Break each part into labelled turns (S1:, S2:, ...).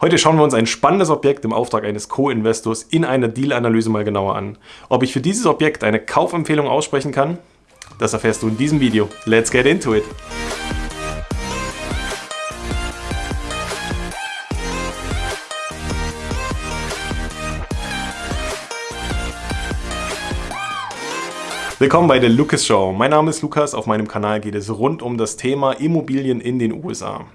S1: Heute schauen wir uns ein spannendes Objekt im Auftrag eines Co-Investors in einer Deal-Analyse mal genauer an. Ob ich für dieses Objekt eine Kaufempfehlung aussprechen kann, das erfährst du in diesem Video. Let's get into it! Willkommen bei der Lucas Show. Mein Name ist Lukas, auf meinem Kanal geht es rund um das Thema Immobilien in den USA.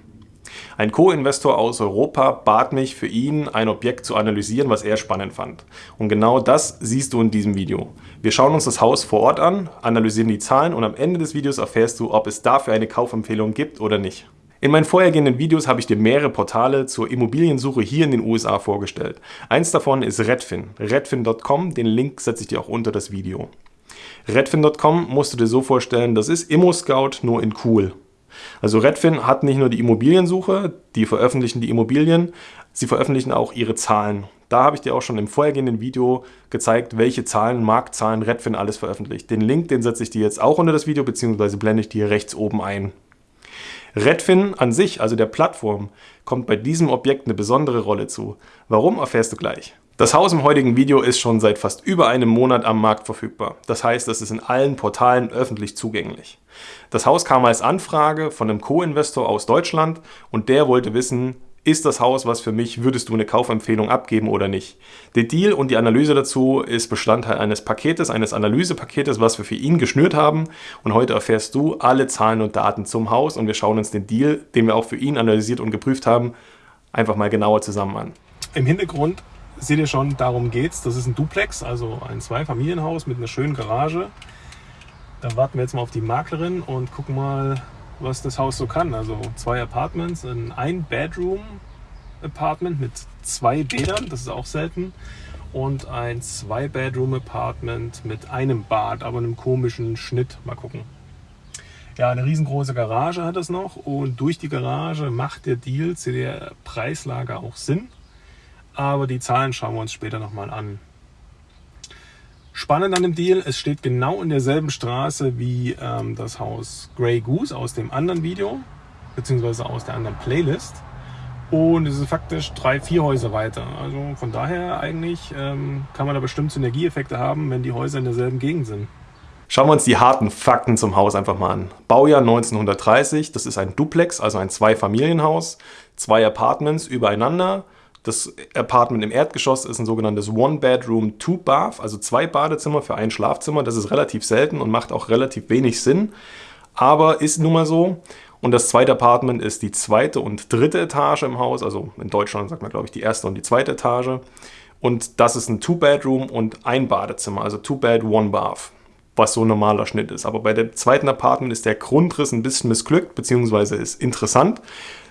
S1: Ein Co-Investor aus Europa bat mich für ihn, ein Objekt zu analysieren, was er spannend fand. Und genau das siehst du in diesem Video. Wir schauen uns das Haus vor Ort an, analysieren die Zahlen und am Ende des Videos erfährst du, ob es dafür eine Kaufempfehlung gibt oder nicht. In meinen vorhergehenden Videos habe ich dir mehrere Portale zur Immobiliensuche hier in den USA vorgestellt. Eins davon ist Redfin, redfin.com, den Link setze ich dir auch unter das Video. Redfin.com musst du dir so vorstellen, das ist ImmoScout nur in cool. Also Redfin hat nicht nur die Immobiliensuche, die veröffentlichen die Immobilien, sie veröffentlichen auch ihre Zahlen. Da habe ich dir auch schon im vorhergehenden Video gezeigt, welche Zahlen, Marktzahlen Redfin alles veröffentlicht. Den Link, den setze ich dir jetzt auch unter das Video, beziehungsweise blende ich dir rechts oben ein. Redfin an sich, also der Plattform, kommt bei diesem Objekt eine besondere Rolle zu. Warum, erfährst du gleich. Das Haus im heutigen Video ist schon seit fast über einem Monat am Markt verfügbar. Das heißt, es ist in allen Portalen öffentlich zugänglich. Das Haus kam als Anfrage von einem Co-Investor aus Deutschland und der wollte wissen, ist das Haus was für mich, würdest du eine Kaufempfehlung abgeben oder nicht. Der Deal und die Analyse dazu ist Bestandteil eines Paketes, eines Analysepaketes, was wir für ihn geschnürt haben und heute erfährst du alle Zahlen und Daten zum Haus und wir schauen uns den Deal, den wir auch für ihn analysiert und geprüft haben, einfach mal genauer zusammen an.
S2: Im Hintergrund seht ihr schon, darum geht's. Das ist ein Duplex, also ein Zweifamilienhaus mit einer schönen Garage. Da warten wir jetzt mal auf die Maklerin und gucken mal, was das Haus so kann. Also zwei Apartments, ein Ein-Bedroom-Apartment mit zwei Bädern, das ist auch selten. Und ein Zwei-Bedroom-Apartment mit einem Bad, aber einem komischen Schnitt. Mal gucken. Ja, eine riesengroße Garage hat es noch und durch die Garage macht der Deal zu der Preislage auch Sinn. Aber die Zahlen schauen wir uns später nochmal an. Spannend an dem Deal, es steht genau in derselben Straße wie ähm, das Haus Grey Goose aus dem anderen Video, beziehungsweise aus der anderen Playlist. Und es ist faktisch drei, vier Häuser weiter. Also von daher eigentlich ähm, kann man da bestimmt Synergieeffekte haben, wenn die Häuser in derselben Gegend sind.
S1: Schauen wir uns die harten Fakten zum Haus einfach mal an. Baujahr 1930, das ist ein Duplex, also ein Zweifamilienhaus, zwei Apartments übereinander, das Apartment im Erdgeschoss ist ein sogenanntes One-Bedroom, Two-Bath, also zwei Badezimmer für ein Schlafzimmer. Das ist relativ selten und macht auch relativ wenig Sinn, aber ist nun mal so. Und das zweite Apartment ist die zweite und dritte Etage im Haus, also in Deutschland sagt man glaube ich die erste und die zweite Etage. Und das ist ein Two-Bedroom und ein Badezimmer, also Two-Bed, One-Bath was so ein normaler Schnitt ist. Aber bei dem zweiten Apartment ist der Grundriss ein bisschen missglückt, beziehungsweise ist interessant.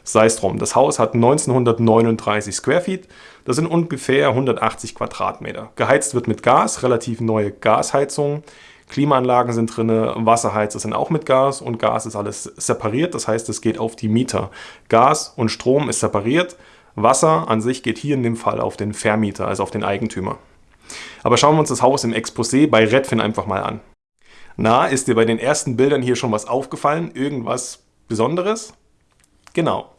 S1: Sei es drum, das Haus hat 1939 Square Feet, das sind ungefähr 180 Quadratmeter. Geheizt wird mit Gas, relativ neue Gasheizung. Klimaanlagen sind drin, Wasserheizer sind auch mit Gas und Gas ist alles separiert, das heißt, es geht auf die Mieter. Gas und Strom ist separiert, Wasser an sich geht hier in dem Fall auf den Vermieter, also auf den Eigentümer. Aber schauen wir uns das Haus im Exposé bei Redfin einfach mal an. Na, ist dir bei den ersten Bildern hier schon was aufgefallen? Irgendwas Besonderes? Genau,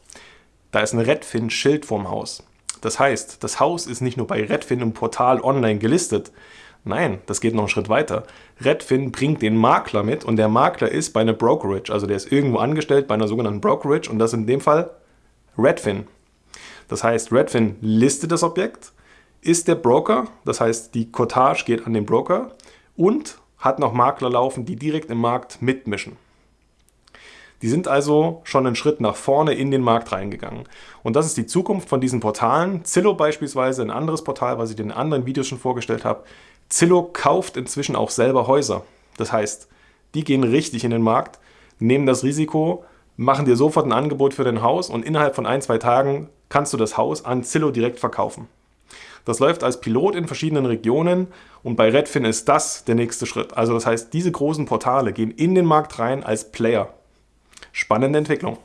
S1: da ist ein Redfin-Schild vorm Haus. Das heißt, das Haus ist nicht nur bei Redfin im Portal online gelistet. Nein, das geht noch einen Schritt weiter. Redfin bringt den Makler mit und der Makler ist bei einer Brokerage, also der ist irgendwo angestellt bei einer sogenannten Brokerage und das in dem Fall Redfin. Das heißt, Redfin listet das Objekt, ist der Broker, das heißt, die Cottage geht an den Broker und hat noch Makler laufen, die direkt im Markt mitmischen. Die sind also schon einen Schritt nach vorne in den Markt reingegangen. Und das ist die Zukunft von diesen Portalen. Zillow beispielsweise, ein anderes Portal, was ich in anderen Videos schon vorgestellt habe. Zillow kauft inzwischen auch selber Häuser. Das heißt, die gehen richtig in den Markt, nehmen das Risiko, machen dir sofort ein Angebot für dein Haus und innerhalb von ein, zwei Tagen kannst du das Haus an Zillow direkt verkaufen. Das läuft als Pilot in verschiedenen Regionen und bei Redfin ist das der nächste Schritt. Also das heißt, diese großen Portale gehen in den Markt rein als Player. Spannende Entwicklung.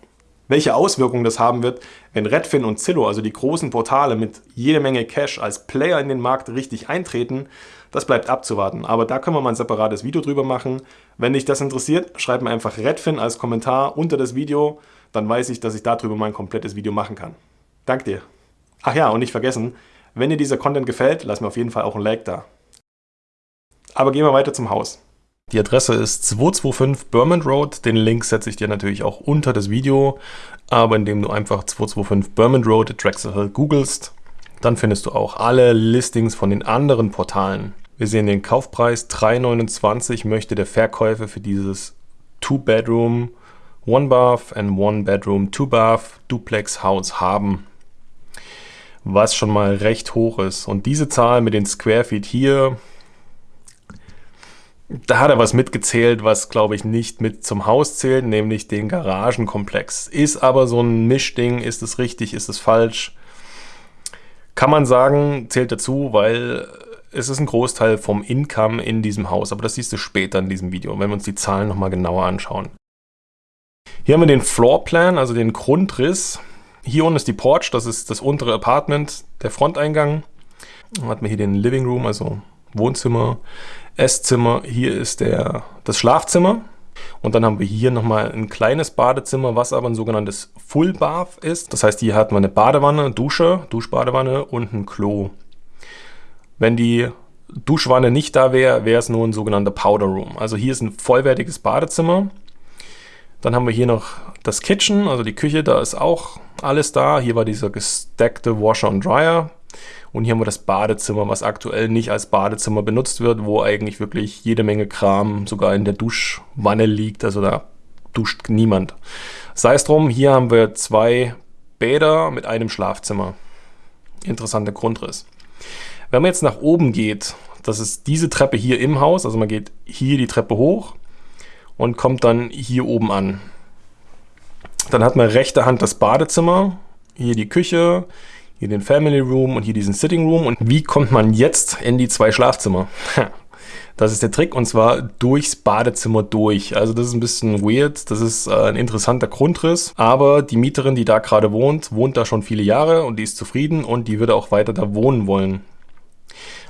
S1: Welche Auswirkungen das haben wird, wenn Redfin und Zillow, also die großen Portale mit jede Menge Cash als Player in den Markt richtig eintreten, das bleibt abzuwarten. Aber da können wir mal ein separates Video drüber machen. Wenn dich das interessiert, schreib mir einfach Redfin als Kommentar unter das Video, dann weiß ich, dass ich darüber mal ein komplettes Video machen kann. Danke dir. Ach ja, und nicht vergessen, wenn dir dieser Content gefällt, lass mir auf jeden Fall auch ein Like da. Aber gehen wir weiter zum Haus. Die Adresse ist 225 Bermond Road. Den Link setze ich dir natürlich auch unter das Video. Aber indem du einfach 225 Bermond Road Drexel googelst, dann findest du auch alle Listings von den anderen Portalen. Wir sehen den Kaufpreis 3,29 möchte der Verkäufer für dieses Two-Bedroom, One-Bath and One-Bedroom, Two-Bath Duplex Haus haben. Was schon mal recht hoch ist. Und diese Zahl mit den Square Feet hier, da hat er was mitgezählt, was glaube ich nicht mit zum Haus zählt, nämlich den Garagenkomplex. Ist aber so ein Mischding, ist es richtig, ist es falsch? Kann man sagen, zählt dazu, weil es ist ein Großteil vom Income in diesem Haus, aber das siehst du später in diesem Video, wenn wir uns die Zahlen nochmal genauer anschauen. Hier haben wir den Floorplan, also den Grundriss. Hier unten ist die Porch, das ist das untere Apartment, der Fronteingang. Dann hat man hier den Living Room, also Wohnzimmer, Esszimmer. Hier ist der, das Schlafzimmer. Und dann haben wir hier nochmal ein kleines Badezimmer, was aber ein sogenanntes Full Bath ist. Das heißt, hier hat man eine Badewanne, Dusche, Duschbadewanne und ein Klo. Wenn die Duschwanne nicht da wäre, wäre es nur ein sogenannter Powder Room. Also hier ist ein vollwertiges Badezimmer. Dann haben wir hier noch das Kitchen, also die Küche, da ist auch alles da. Hier war dieser gestackte Washer und Dryer. Und hier haben wir das Badezimmer, was aktuell nicht als Badezimmer benutzt wird, wo eigentlich wirklich jede Menge Kram sogar in der Duschwanne liegt. Also da duscht niemand. Sei es drum, hier haben wir zwei Bäder mit einem Schlafzimmer. Interessanter Grundriss. Wenn man jetzt nach oben geht, das ist diese Treppe hier im Haus, also man geht hier die Treppe hoch und kommt dann hier oben an. Dann hat man rechte Hand das Badezimmer, hier die Küche, hier den Family Room und hier diesen Sitting Room. Und wie kommt man jetzt in die zwei Schlafzimmer? Das ist der Trick und zwar durchs Badezimmer durch. Also das ist ein bisschen weird, das ist äh, ein interessanter Grundriss, aber die Mieterin, die da gerade wohnt, wohnt da schon viele Jahre und die ist zufrieden und die würde auch weiter da wohnen wollen.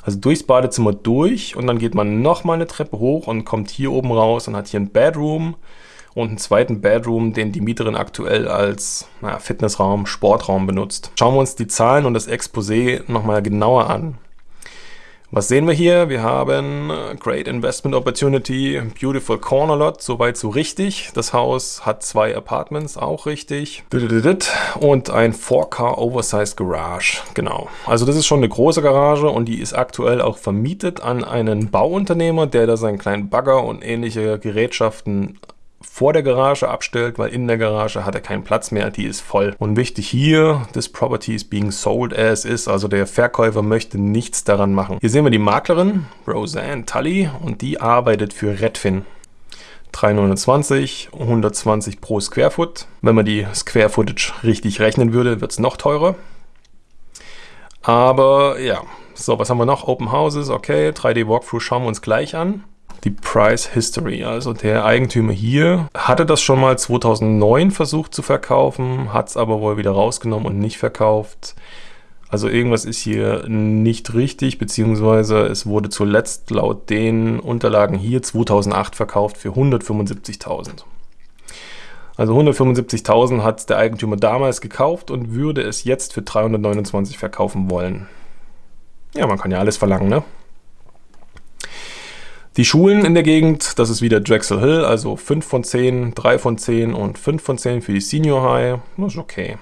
S1: Also durchs Badezimmer durch und dann geht man nochmal eine Treppe hoch und kommt hier oben raus und hat hier ein Bedroom und einen zweiten Bedroom, den die Mieterin aktuell als naja, Fitnessraum, Sportraum benutzt. Schauen wir uns die Zahlen und das Exposé nochmal genauer an. Was sehen wir hier? Wir haben Great Investment Opportunity, Beautiful Corner Lot, soweit so richtig. Das Haus hat zwei Apartments, auch richtig. Und ein 4Car Oversized Garage, genau. Also das ist schon eine große Garage und die ist aktuell auch vermietet an einen Bauunternehmer, der da seinen kleinen Bagger und ähnliche Gerätschaften vor der Garage abstellt, weil in der Garage hat er keinen Platz mehr, die ist voll. Und wichtig hier, this property is being sold as is, also der Verkäufer möchte nichts daran machen. Hier sehen wir die Maklerin, Roseanne Tully, und die arbeitet für Redfin. 329, 120 pro Square Foot. Wenn man die Square Footage richtig rechnen würde, wird es noch teurer. Aber ja, so, was haben wir noch? Open Houses, okay, 3D Walkthrough schauen wir uns gleich an die Price History. Also der Eigentümer hier hatte das schon mal 2009 versucht zu verkaufen, hat es aber wohl wieder rausgenommen und nicht verkauft. Also irgendwas ist hier nicht richtig, beziehungsweise es wurde zuletzt laut den Unterlagen hier 2008 verkauft für 175.000. Also 175.000 hat der Eigentümer damals gekauft und würde es jetzt für 329 verkaufen wollen. Ja, man kann ja alles verlangen, ne? Die Schulen in der Gegend, das ist wieder Drexel Hill, also 5 von 10, 3 von 10 und 5 von 10 für die Senior High. Das ist okay.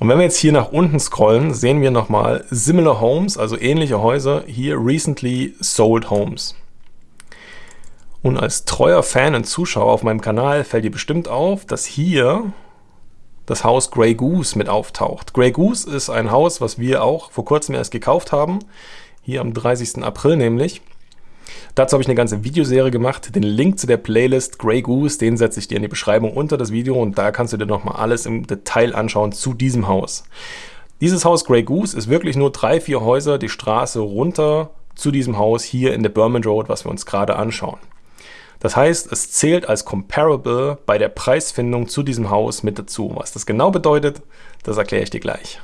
S1: Und wenn wir jetzt hier nach unten scrollen, sehen wir nochmal Similar Homes, also ähnliche Häuser, hier Recently Sold Homes. Und als treuer Fan und Zuschauer auf meinem Kanal fällt dir bestimmt auf, dass hier das Haus Grey Goose mit auftaucht. Grey Goose ist ein Haus, was wir auch vor kurzem erst gekauft haben, hier am 30. April nämlich. Dazu habe ich eine ganze Videoserie gemacht. Den Link zu der Playlist Grey Goose, den setze ich dir in die Beschreibung unter das Video und da kannst du dir nochmal alles im Detail anschauen zu diesem Haus. Dieses Haus Grey Goose ist wirklich nur drei, vier Häuser die Straße runter zu diesem Haus hier in der Berman Road, was wir uns gerade anschauen. Das heißt, es zählt als Comparable bei der Preisfindung zu diesem Haus mit dazu. Was das genau bedeutet, das erkläre ich dir gleich.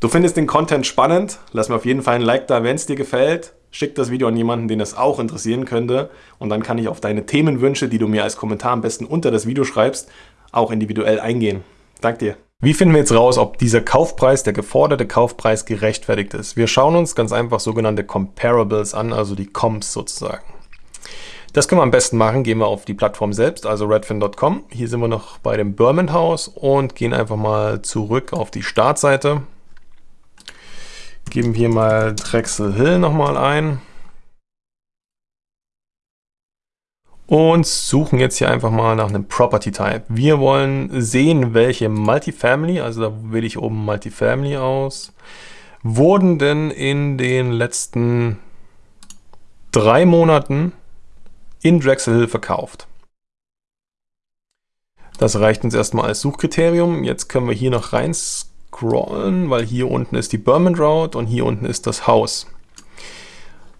S1: Du findest den Content spannend? Lass mir auf jeden Fall ein Like da, wenn es dir gefällt. Schick das Video an jemanden, den es auch interessieren könnte und dann kann ich auf deine Themenwünsche, die du mir als Kommentar am besten unter das Video schreibst, auch individuell eingehen. Dank dir. Wie finden wir jetzt raus, ob dieser Kaufpreis, der geforderte Kaufpreis, gerechtfertigt ist? Wir schauen uns ganz einfach sogenannte Comparables an, also die Comps sozusagen. Das können wir am besten machen, gehen wir auf die Plattform selbst, also redfin.com. Hier sind wir noch bei dem Berman House und gehen einfach mal zurück auf die Startseite. Geben hier mal Drexel Hill nochmal ein. und suchen jetzt hier einfach mal nach einem Property Type. Wir wollen sehen, welche Multifamily, also da wähle ich oben Multifamily aus, wurden denn in den letzten drei Monaten in Drexel Hill verkauft. Das reicht uns erstmal als Suchkriterium. Jetzt können wir hier noch rein scrollen, weil hier unten ist die Berman Road und hier unten ist das Haus.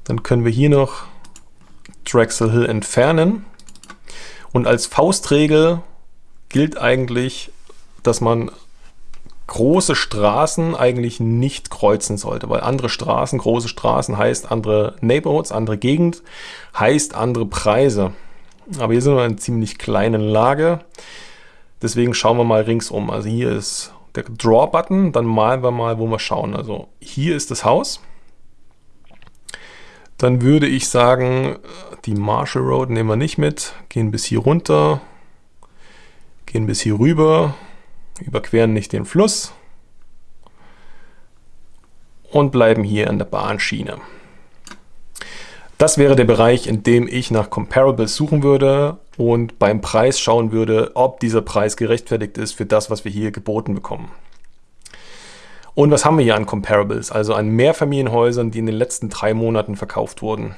S1: Dann können wir hier noch Drexel Hill entfernen. Und als Faustregel gilt eigentlich, dass man große Straßen eigentlich nicht kreuzen sollte, weil andere Straßen, große Straßen heißt andere Neighborhoods, andere Gegend, heißt andere Preise. Aber hier sind wir in einer ziemlich kleinen Lage. Deswegen schauen wir mal ringsum. Also hier ist der Draw-Button, dann malen wir mal, wo wir schauen. Also hier ist das Haus dann würde ich sagen, die Marshall Road nehmen wir nicht mit, gehen bis hier runter, gehen bis hier rüber, überqueren nicht den Fluss und bleiben hier an der Bahnschiene. Das wäre der Bereich, in dem ich nach Comparables suchen würde und beim Preis schauen würde, ob dieser Preis gerechtfertigt ist für das, was wir hier geboten bekommen. Und was haben wir hier an Comparables? Also an Mehrfamilienhäusern, die in den letzten drei Monaten verkauft wurden.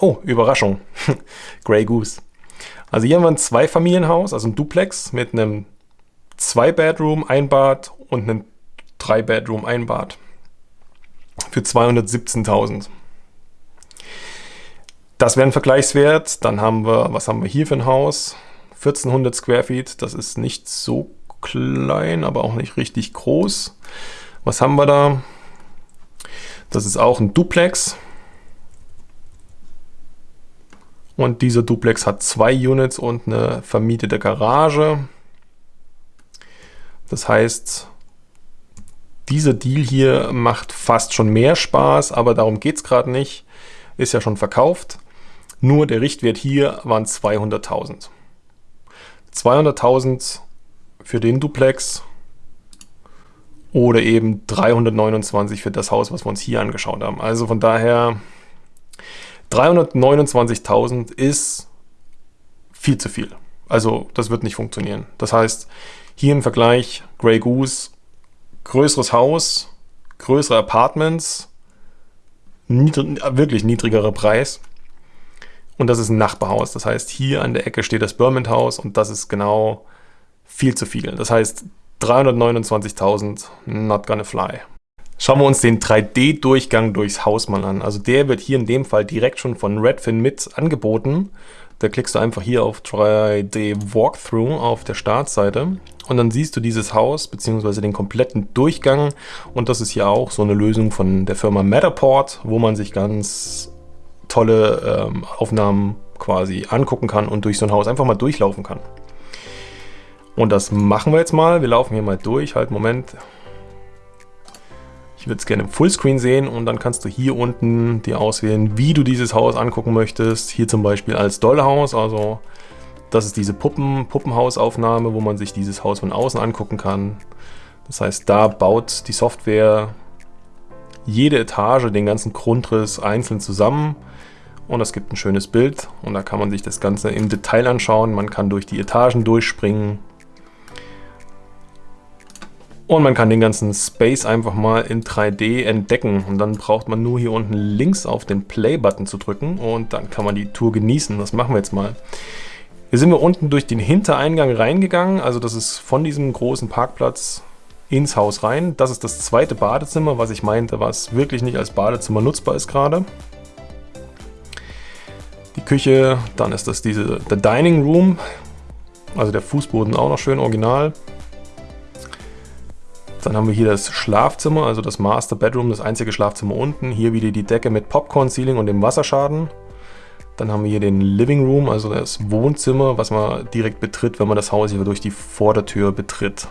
S1: Oh, Überraschung. Grey Goose. Also hier haben wir ein Zweifamilienhaus, also ein Duplex mit einem Zwei-Bedroom, ein Bad und einem Drei-Bedroom, ein Bad. Für 217.000. Das wäre ein Vergleichswert. Dann haben wir, was haben wir hier für ein Haus? 1400 Square Feet. Das ist nicht so klein, aber auch nicht richtig groß. Was haben wir da? Das ist auch ein Duplex. Und dieser Duplex hat zwei Units und eine vermietete Garage. Das heißt, dieser Deal hier macht fast schon mehr Spaß, aber darum geht es gerade nicht. Ist ja schon verkauft. Nur der Richtwert hier waren 200.000. 200.000 für den Duplex oder eben 329 für das Haus, was wir uns hier angeschaut haben. Also von daher 329.000 ist viel zu viel. Also das wird nicht funktionieren. Das heißt, hier im Vergleich Grey Goose, größeres Haus, größere Apartments, niedrig, wirklich niedrigerer Preis. Und das ist ein Nachbarhaus. Das heißt, hier an der Ecke steht das Berman House und das ist genau viel zu viel. Das heißt, 329.000, not gonna fly. Schauen wir uns den 3D-Durchgang durchs Haus mal an. Also der wird hier in dem Fall direkt schon von Redfin mit angeboten. Da klickst du einfach hier auf 3D Walkthrough auf der Startseite und dann siehst du dieses Haus bzw. den kompletten Durchgang und das ist hier auch so eine Lösung von der Firma Matterport, wo man sich ganz tolle ähm, Aufnahmen quasi angucken kann und durch so ein Haus einfach mal durchlaufen kann. Und das machen wir jetzt mal. Wir laufen hier mal durch. Halt, Moment. Ich würde es gerne im Fullscreen sehen und dann kannst du hier unten dir auswählen, wie du dieses Haus angucken möchtest. Hier zum Beispiel als Dollhaus, also das ist diese Puppen, Puppenhausaufnahme, wo man sich dieses Haus von außen angucken kann. Das heißt, da baut die Software jede Etage, den ganzen Grundriss einzeln zusammen und es gibt ein schönes Bild und da kann man sich das Ganze im Detail anschauen. Man kann durch die Etagen durchspringen, und man kann den ganzen Space einfach mal in 3D entdecken. Und dann braucht man nur hier unten links auf den Play-Button zu drücken und dann kann man die Tour genießen. Das machen wir jetzt mal. Hier sind wir unten durch den Hintereingang reingegangen. Also das ist von diesem großen Parkplatz ins Haus rein. Das ist das zweite Badezimmer, was ich meinte, was wirklich nicht als Badezimmer nutzbar ist gerade. Die Küche, dann ist das diese, der Dining Room. Also der Fußboden auch noch schön original. Dann haben wir hier das Schlafzimmer, also das Master Bedroom, das einzige Schlafzimmer unten. Hier wieder die Decke mit Popcorn-Ceiling und dem Wasserschaden. Dann haben wir hier den Living Room, also das Wohnzimmer, was man direkt betritt, wenn man das Haus hier durch die Vordertür betritt.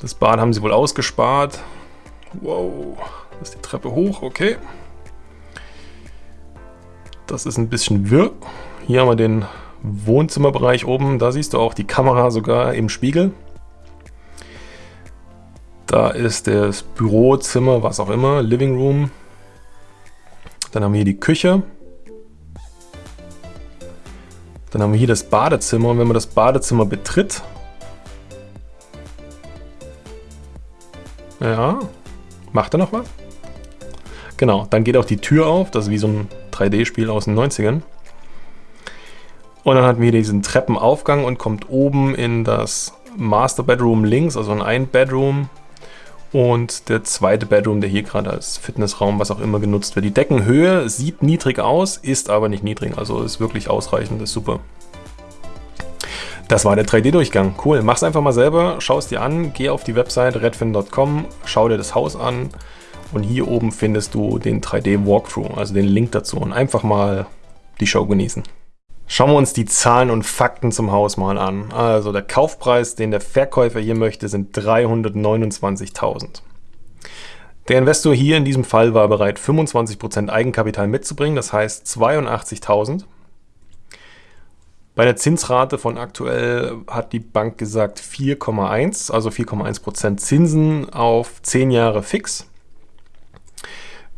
S1: Das Bad haben sie wohl ausgespart. Wow, das ist die Treppe hoch, okay. Das ist ein bisschen wirr. Hier haben wir den Wohnzimmerbereich oben. Da siehst du auch die Kamera sogar im Spiegel. Da ist das Bürozimmer, was auch immer, Living Room. Dann haben wir hier die Küche. Dann haben wir hier das Badezimmer und wenn man das Badezimmer betritt, ja, macht er noch was? Genau, dann geht auch die Tür auf, das ist wie so ein 3D-Spiel aus den 90ern. Und dann hat wir diesen Treppenaufgang und kommt oben in das Master Bedroom links, also in ein Bedroom. Und der zweite Bedroom, der hier gerade als Fitnessraum, was auch immer genutzt wird. Die Deckenhöhe sieht niedrig aus, ist aber nicht niedrig, also ist wirklich ausreichend, ist super. Das war der 3D-Durchgang. Cool, mach's einfach mal selber, schau es dir an, geh auf die Website redfin.com, schau dir das Haus an und hier oben findest du den 3D-Walkthrough, also den Link dazu und einfach mal die Show genießen. Schauen wir uns die Zahlen und Fakten zum Haus mal an. Also der Kaufpreis, den der Verkäufer hier möchte, sind 329.000. Der Investor hier in diesem Fall war bereit, 25% Eigenkapital mitzubringen, das heißt 82.000. Bei der Zinsrate von aktuell hat die Bank gesagt 4,1, also 4,1% Zinsen auf 10 Jahre fix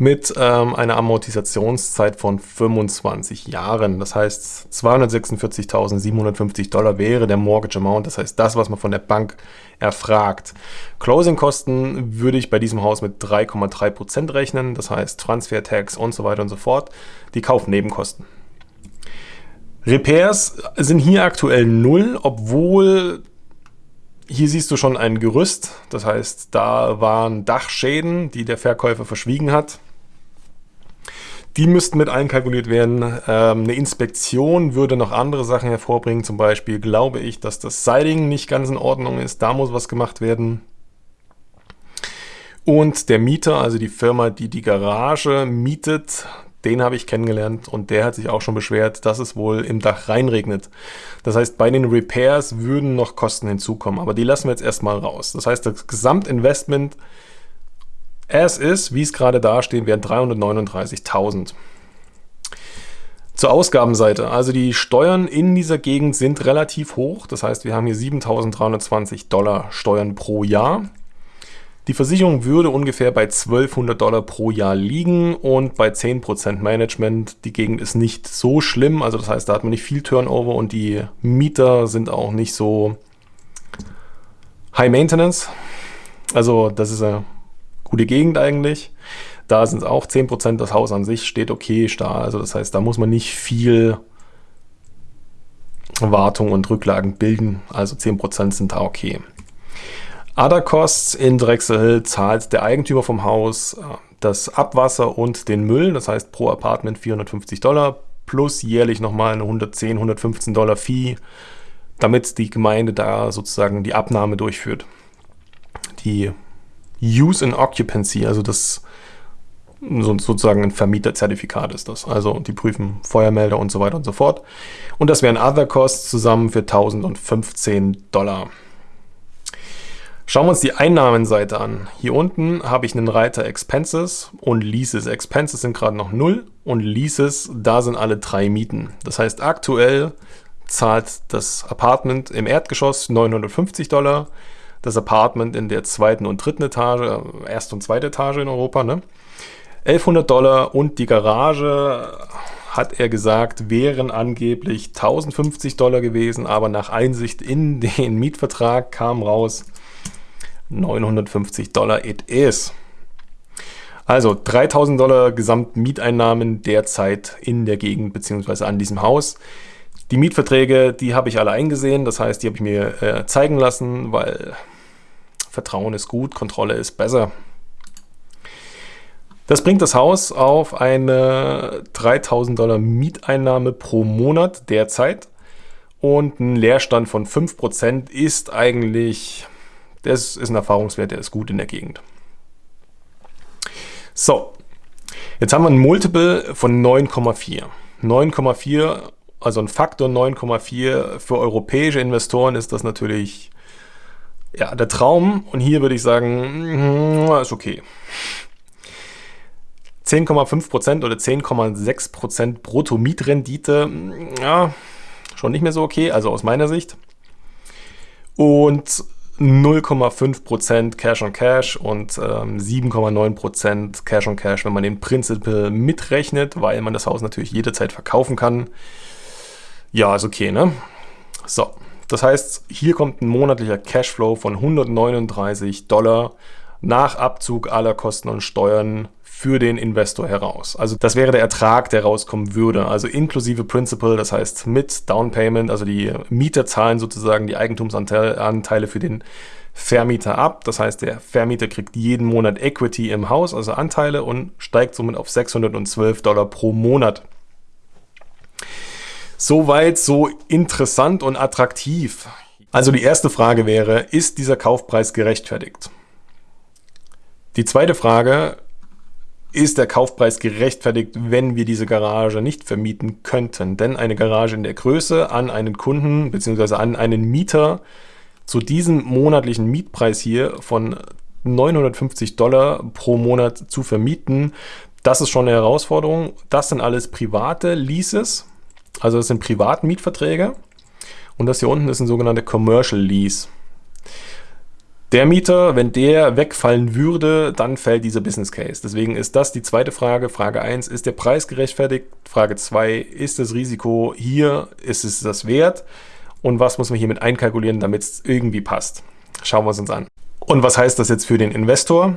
S1: mit ähm, einer Amortisationszeit von 25 Jahren. Das heißt, 246.750 Dollar wäre der Mortgage Amount, das heißt das, was man von der Bank erfragt. Closing-Kosten würde ich bei diesem Haus mit 3,3% rechnen, das heißt Transfer Tax und so weiter und so fort. Die Kaufnebenkosten. Repairs sind hier aktuell null, obwohl hier siehst du schon ein Gerüst, das heißt, da waren Dachschäden, die der Verkäufer verschwiegen hat. Die müssten mit einkalkuliert werden. Ähm, eine Inspektion würde noch andere Sachen hervorbringen. Zum Beispiel glaube ich, dass das Siding nicht ganz in Ordnung ist. Da muss was gemacht werden. Und der Mieter, also die Firma, die die Garage mietet, den habe ich kennengelernt und der hat sich auch schon beschwert, dass es wohl im Dach reinregnet. Das heißt, bei den Repairs würden noch Kosten hinzukommen, aber die lassen wir jetzt erstmal raus. Das heißt, das Gesamtinvestment es ist, wie es gerade dasteht, wären 339.000. Zur Ausgabenseite. Also die Steuern in dieser Gegend sind relativ hoch. Das heißt, wir haben hier 7.320 Dollar Steuern pro Jahr. Die Versicherung würde ungefähr bei 1200 Dollar pro Jahr liegen und bei 10% Management. Die Gegend ist nicht so schlimm, also das heißt, da hat man nicht viel Turnover und die Mieter sind auch nicht so High Maintenance. Also das ist eine gute Gegend eigentlich. Da sind es auch 10%, das Haus an sich steht okay da. Also das heißt, da muss man nicht viel Wartung und Rücklagen bilden. Also 10% sind da okay. Other Costs in Drexel zahlt der Eigentümer vom Haus äh, das Abwasser und den Müll. Das heißt pro Apartment 450 Dollar plus jährlich nochmal eine 110, 115 Dollar Fee, damit die Gemeinde da sozusagen die Abnahme durchführt. Die Use in Occupancy, also das sozusagen ein Vermieterzertifikat ist das. Also die prüfen Feuermelder und so weiter und so fort. Und das wären Other Costs zusammen für 1015 Dollar. Schauen wir uns die Einnahmenseite an. Hier unten habe ich einen Reiter Expenses und Leases. Expenses sind gerade noch 0 und Leases, da sind alle drei Mieten. Das heißt, aktuell zahlt das Apartment im Erdgeschoss 950 Dollar, das Apartment in der zweiten und dritten Etage, erste und zweite Etage in Europa, ne? 1100 Dollar und die Garage, hat er gesagt, wären angeblich 1050 Dollar gewesen, aber nach Einsicht in den Mietvertrag kam raus 950 Dollar it is. Also 3000 Dollar Gesamtmieteinnahmen derzeit in der Gegend bzw. an diesem Haus. Die Mietverträge, die habe ich alle eingesehen, das heißt, die habe ich mir äh, zeigen lassen, weil Vertrauen ist gut, Kontrolle ist besser. Das bringt das Haus auf eine 3000 Dollar Mieteinnahme pro Monat derzeit und ein Leerstand von 5% ist eigentlich, das ist ein Erfahrungswert, der ist gut in der Gegend. So, jetzt haben wir ein Multiple von 9,4. 9,4, also ein Faktor 9,4 für europäische Investoren ist das natürlich Ja, der Traum, und hier würde ich sagen, mm, ist okay. 10,5% oder 10,6% Brutto-Mietrendite, ja, schon nicht mehr so okay, also aus meiner Sicht. Und 0,5% Cash on Cash und ähm, 7,9% Cash on Cash, wenn man den Principal mitrechnet, weil man das Haus natürlich jederzeit verkaufen kann. Ja, ist okay, ne? So, das heißt, hier kommt ein monatlicher Cashflow von 139 Dollar nach Abzug aller Kosten und Steuern für den Investor heraus. Also das wäre der Ertrag, der rauskommen würde. Also inklusive Principal, das heißt mit Down Payment, also die Mieter zahlen sozusagen die Eigentumsanteile für den Vermieter ab. Das heißt, der Vermieter kriegt jeden Monat Equity im Haus, also Anteile und steigt somit auf 612 Dollar pro Monat. Soweit so interessant und attraktiv. Also die erste Frage wäre, ist dieser Kaufpreis gerechtfertigt? Die zweite Frage, ist der Kaufpreis gerechtfertigt, wenn wir diese Garage nicht vermieten könnten. Denn eine Garage in der Größe an einen Kunden bzw. an einen Mieter zu diesem monatlichen Mietpreis hier von 950 Dollar pro Monat zu vermieten, das ist schon eine Herausforderung. Das sind alles private Leases, also das sind Privatmietverträge. Und das hier unten ist ein sogenannter Commercial Lease. Der Mieter, wenn der wegfallen würde, dann fällt dieser Business Case. Deswegen ist das die zweite Frage. Frage 1, ist der Preis gerechtfertigt? Frage 2, ist das Risiko hier, ist es das wert? Und was muss man hiermit einkalkulieren, damit es irgendwie passt? Schauen wir es uns an. Und was heißt das jetzt für den Investor?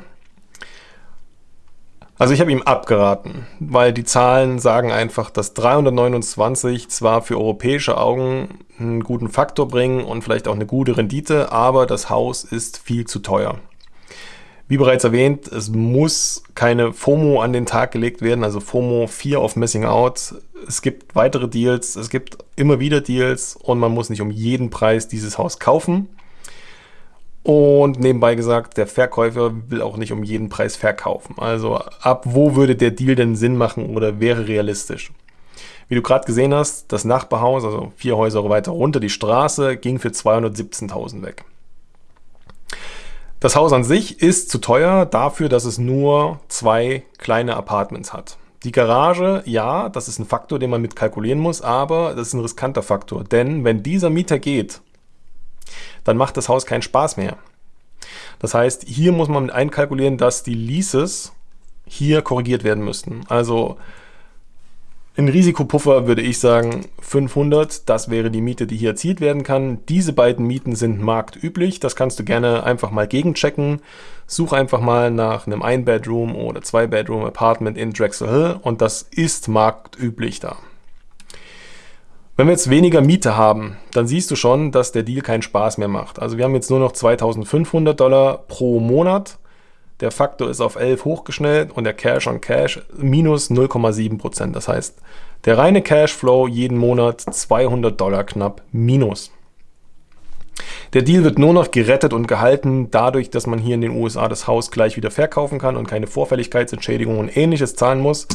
S1: Also ich habe ihm abgeraten, weil die Zahlen sagen einfach, dass 329 zwar für europäische Augen einen guten Faktor bringen und vielleicht auch eine gute Rendite, aber das Haus ist viel zu teuer. Wie bereits erwähnt, es muss keine FOMO an den Tag gelegt werden, also FOMO 4 auf Missing Out. Es gibt weitere Deals, es gibt immer wieder Deals und man muss nicht um jeden Preis dieses Haus kaufen. Und nebenbei gesagt, der Verkäufer will auch nicht um jeden Preis verkaufen. Also ab wo würde der Deal denn Sinn machen oder wäre realistisch? Wie du gerade gesehen hast, das Nachbarhaus, also vier Häuser weiter runter, die Straße, ging für 217.000 weg. Das Haus an sich ist zu teuer dafür, dass es nur zwei kleine Apartments hat. Die Garage, ja, das ist ein Faktor, den man mit kalkulieren muss, aber das ist ein riskanter Faktor. Denn wenn dieser Mieter geht, dann macht das Haus keinen Spaß mehr. Das heißt, hier muss man mit einkalkulieren, dass die Leases hier korrigiert werden müssten. Also ein Risikopuffer würde ich sagen 500, das wäre die Miete, die hier erzielt werden kann. Diese beiden Mieten sind marktüblich, das kannst du gerne einfach mal gegenchecken. Such einfach mal nach einem Ein-Bedroom oder Zwei-Bedroom-Apartment in Drexel Hill und das ist marktüblich da. Wenn wir jetzt weniger Miete haben, dann siehst du schon, dass der Deal keinen Spaß mehr macht. Also wir haben jetzt nur noch 2500 Dollar pro Monat. Der Faktor ist auf 11 hochgeschnellt und der Cash on Cash minus 0,7%. Das heißt, der reine Cashflow jeden Monat 200 Dollar knapp minus. Der Deal wird nur noch gerettet und gehalten dadurch, dass man hier in den USA das Haus gleich wieder verkaufen kann und keine Vorfälligkeitsentschädigung und ähnliches zahlen muss.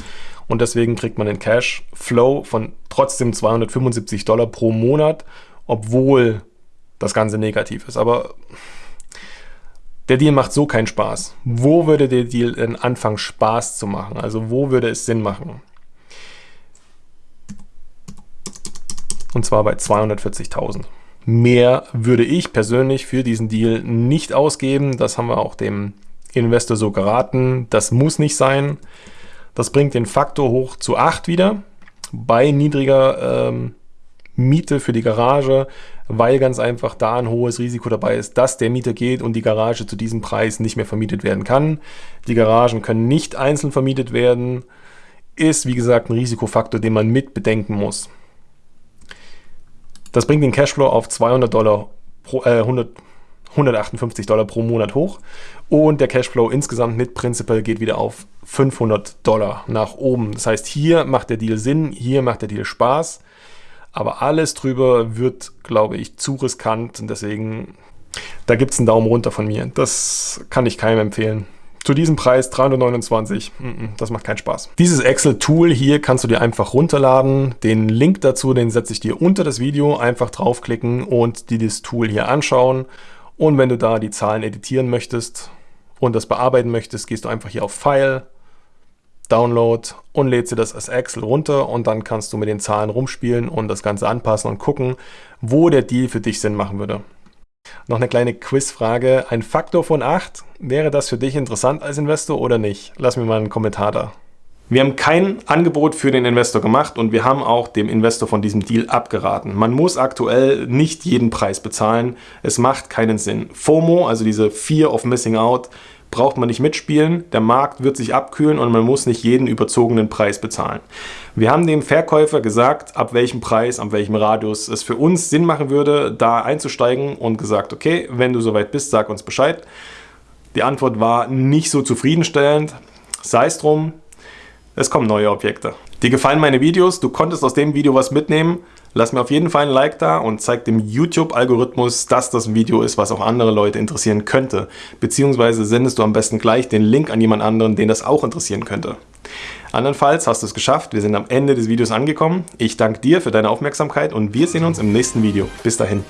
S1: Und deswegen kriegt man den Cashflow von trotzdem 275 Dollar pro Monat, obwohl das Ganze negativ ist. Aber der Deal macht so keinen Spaß. Wo würde der Deal denn anfangen Spaß zu machen? Also wo würde es Sinn machen? Und zwar bei 240.000. Mehr würde ich persönlich für diesen Deal nicht ausgeben. Das haben wir auch dem Investor so geraten. Das muss nicht sein. Das bringt den Faktor hoch zu 8 wieder bei niedriger ähm, Miete für die Garage, weil ganz einfach da ein hohes Risiko dabei ist, dass der Mieter geht und die Garage zu diesem Preis nicht mehr vermietet werden kann. Die Garagen können nicht einzeln vermietet werden. Ist, wie gesagt, ein Risikofaktor, den man mit bedenken muss. Das bringt den Cashflow auf 200 Dollar pro, äh, 100, 158 Dollar pro Monat hoch und der Cashflow insgesamt mit Principal geht wieder auf 500 Dollar nach oben. Das heißt, hier macht der Deal Sinn, hier macht der Deal Spaß, aber alles drüber wird, glaube ich, zu riskant und deswegen, da gibt es einen Daumen runter von mir. Das kann ich keinem empfehlen. Zu diesem Preis 329, das macht keinen Spaß. Dieses Excel-Tool hier kannst du dir einfach runterladen. Den Link dazu, den setze ich dir unter das Video. Einfach draufklicken und dir das Tool hier anschauen. Und wenn du da die Zahlen editieren möchtest und das bearbeiten möchtest, gehst du einfach hier auf File, Download und lädst dir das als Excel runter und dann kannst du mit den Zahlen rumspielen und das Ganze anpassen und gucken, wo der Deal für dich Sinn machen würde. Noch eine kleine Quizfrage. Ein Faktor von 8, wäre das für dich interessant als Investor oder nicht? Lass mir mal einen Kommentar da. Wir haben kein Angebot für den Investor gemacht und wir haben auch dem Investor von diesem Deal abgeraten. Man muss aktuell nicht jeden Preis bezahlen. Es macht keinen Sinn. FOMO, also diese Fear of Missing Out, braucht man nicht mitspielen. Der Markt wird sich abkühlen und man muss nicht jeden überzogenen Preis bezahlen. Wir haben dem Verkäufer gesagt, ab welchem Preis, ab welchem Radius es für uns Sinn machen würde, da einzusteigen und gesagt, okay, wenn du soweit bist, sag uns Bescheid. Die Antwort war nicht so zufriedenstellend. Sei es drum, es kommen neue Objekte. Dir gefallen meine Videos, du konntest aus dem Video was mitnehmen, lass mir auf jeden Fall ein Like da und zeig dem YouTube-Algorithmus, dass das ein Video ist, was auch andere Leute interessieren könnte. Beziehungsweise sendest du am besten gleich den Link an jemand anderen, den das auch interessieren könnte. Andernfalls hast du es geschafft, wir sind am Ende des Videos angekommen. Ich danke dir für deine Aufmerksamkeit und wir sehen uns im nächsten Video. Bis dahin.